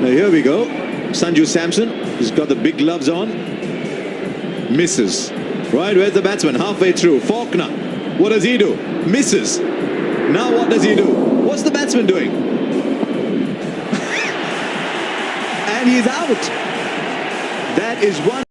Now here we go. Sanju Samson, he's got the big gloves on. Misses. Right, where's the batsman? Halfway through. Faulkner. What does he do? Misses. Now what does he do? What's the batsman doing? and he's out. That is one.